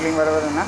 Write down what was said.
cooling வர வருதுண்ணா